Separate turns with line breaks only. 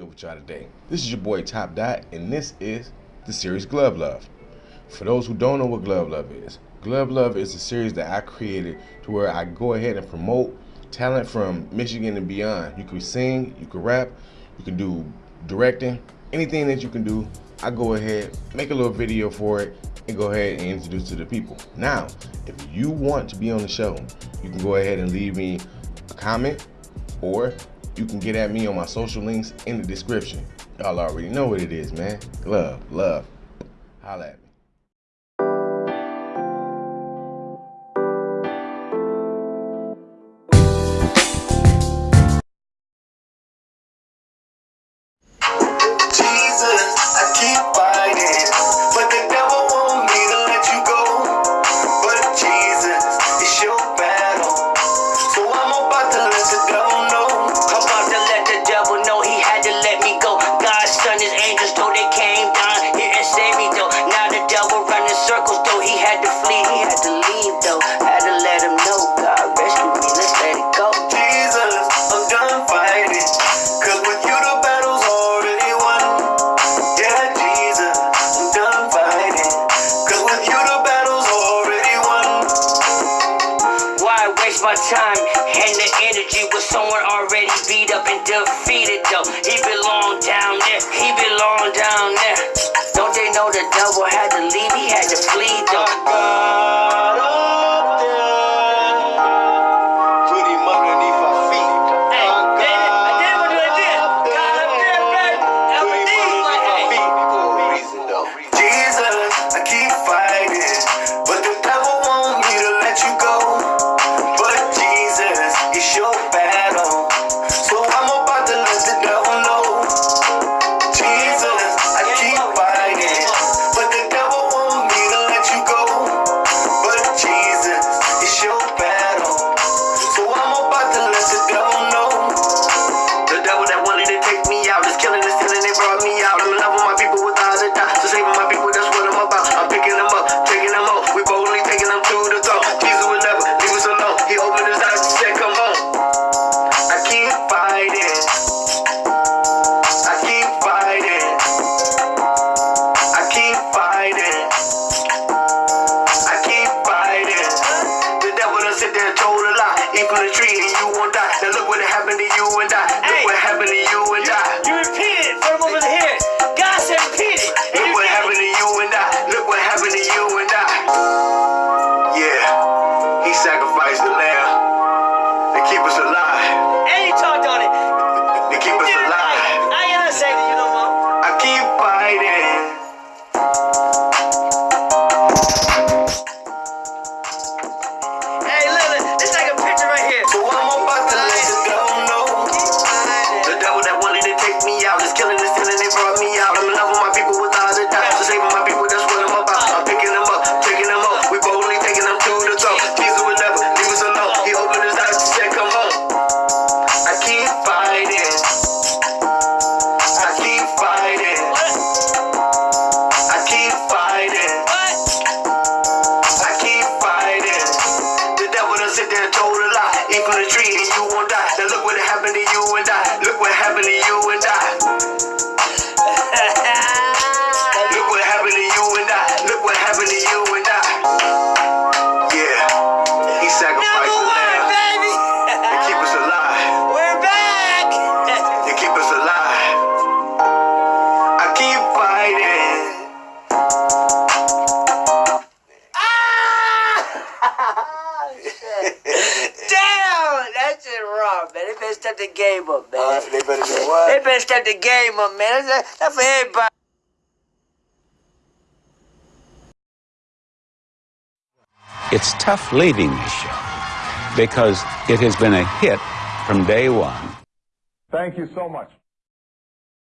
with y'all today. This is your boy Top Dot, and this is the series Glove Love. For those who don't know what Glove Love is, Glove Love is a series that I created to where I go ahead and promote talent from Michigan and beyond. You can sing, you can rap, you can do directing, anything that you can do. I go ahead, make a little video for it, and go ahead and introduce to the people. Now, if you want to be on the show, you can go ahead and leave me a comment or you can get at me on my social links in the description. Y'all already know what it is, man. Love, love. Holla
at me. Let's let it go,
Jesus. I'm done fighting. 'Cause with You the battle's already won. Yeah, Jesus, I'm done fighting. 'Cause with You the battle's already won.
Why waste my time and the energy with someone already beat up and defeated though. He belonged down there, he belonged down there. Don't they know the devil had to leave? He had to
sacrifice the lamb keep us alive.
And he talked on it.
tree and you won't die. Now look what happened to you and I. Look what happened to you and I.
step the game up, man. Uh, they better
do what?
They better step the game up, man. That's, that's for everybody.
It's tough leaving this show because it has been a hit from day one.
Thank you so much.